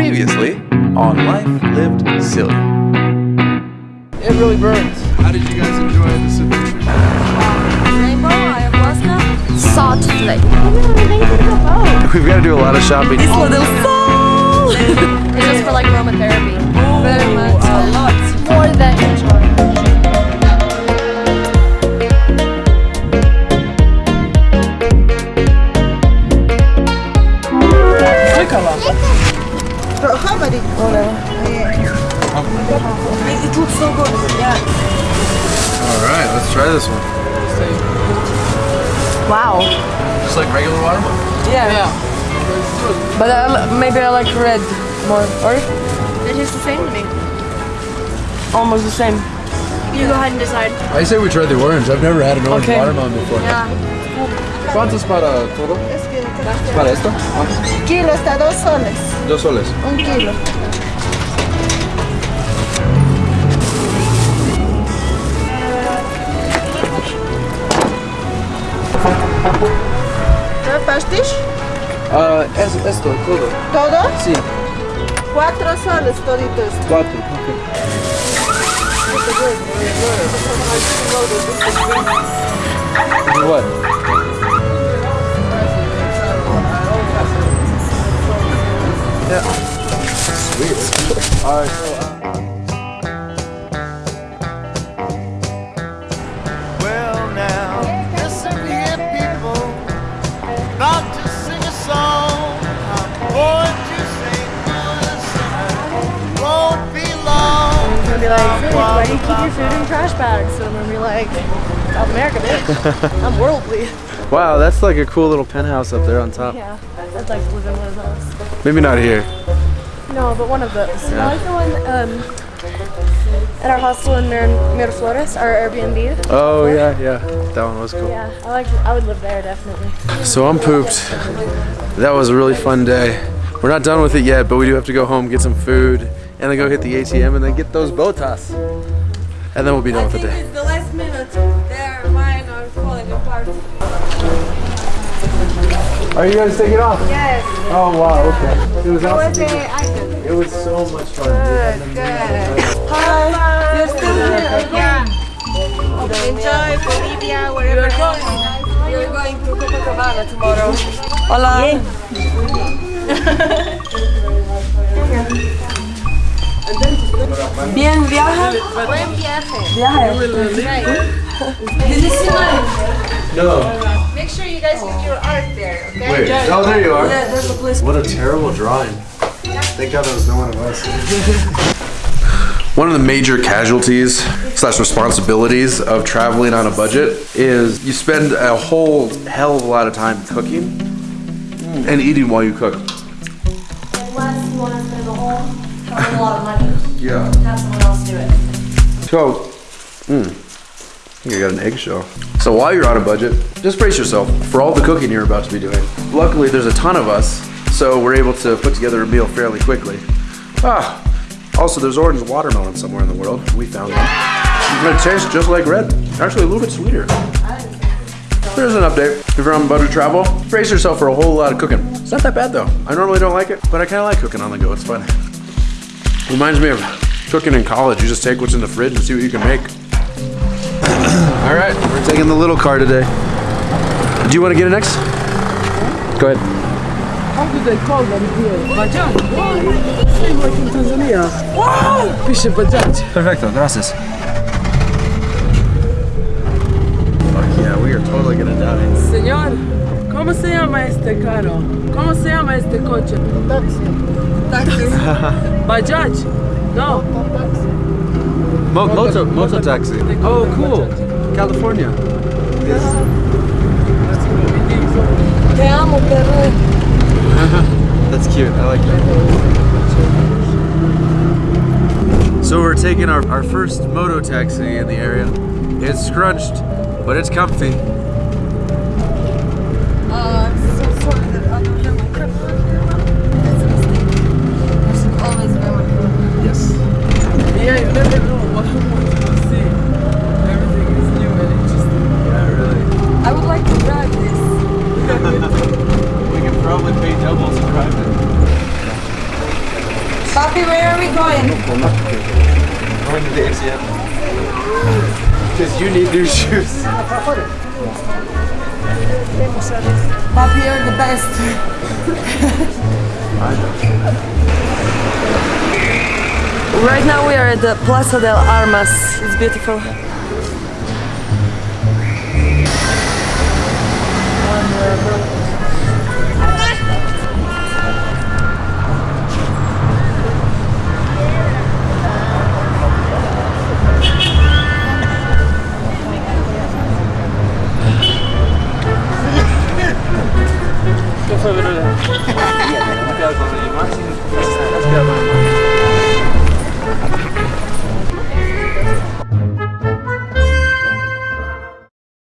Previously on Life Lived Silly. It really burns. How did you guys enjoy this adventure? Rainbow, ayahuasca. Salt Lake. We've got to do a lot of shopping. Isla del Sol. it's just for like aromatherapy. Looks so good. Yeah. All right, let's try this one. Wow. Just like regular watermelon. Yeah. Yeah. But I, maybe I like red more. Or It tastes the same to me. almost the same. You go ahead and decide. I say we try the orange. I've never had an orange Okay. watermelon before. Yeah. ¿Cuántos para todo? ¿Para esto? Kilo está dos soles. Dos soles. Un kilo. Ah, es, esto, todo. ¿Todo? Sí, Cuatro soles todito esto. cuatro. Ok. What? Yeah. Sweet. All right. Why do you keep your food in trash bags? And I'm gonna be like, South America, bitch. I'm worldly. Wow, that's like a cool little penthouse up there on top. Yeah. I'd like to live in one of those. Maybe not here. No, but one of those. I like the one um, at our hostel in Mir- Miraflores, our Airbnb. Oh yeah, yeah. That one was cool. Yeah, I like. I would live there definitely. So I'm pooped. That was a really fun day. We're not done with it yet, but we do have to go home, get some food, and then go hit the ATM and then get those botas. And then we'll be done with the day. it's the last minute. They're mine are falling apart. Are you guys taking off? Yes. Oh wow, okay. It was awesome. I It was so much fun. Good, good. Hi. You're still here. Yeah. Enjoy Bolivia, wherever you're going. You're going to Copacabana tomorrow. Hola. Bien, viaja. Buen viaje. Viaje. Did you see mine? No. Make sure you guys get your art there, okay? Wait. Oh, there you are. Yeah, there's a place. What a terrible drawing. Thank God there was no one of us. One of the major casualties slash responsibilities of traveling on a budget is you spend a whole hell of a lot of time cooking and eating while you cook. Unless you want to spend the whole a lot of money, Yeah. have someone else do it. So, mm, I think I got an eggshell. So while you're on a budget, just brace yourself for all the cooking you're about to be doing. Luckily, there's a ton of us, so we're able to put together a meal fairly quickly. Ah, also there's orange watermelon somewhere in the world. We found one. And it tastes just like red. Actually, a little bit sweeter. There's an update. If you're on budget travel, brace yourself for a whole lot of cooking. It's not that bad though. I normally don't like it, but I kind of like cooking on the go. It's fun. Reminds me of cooking in college. You just take what's in the fridge and see what you can make. All right, we're taking the little car today. Do you want to get it next? Go ahead. How do they call them here? Bajaj. Same like in Tanzania. Wow! Fish Bajaj. Perfecto, gracias. Fuck yeah, we are totally gonna die. Señor, ¿cómo se llama este carro? ¿Cómo se llama este coche? Taxi. Taxi. Bajaj. No. Mo- moto, moto taxi. Oh, cool. California. Yes. Te amo, perro. That's cute. I like that. So we're taking our, our first moto taxi in the area. It's scrunched, but it's comfy. Because you need new shoes. Ah, Papi, you're the best. right now we are at the Plaza del Armas. It's beautiful. One, uh, cuidado con los demás, cuidado con los demás.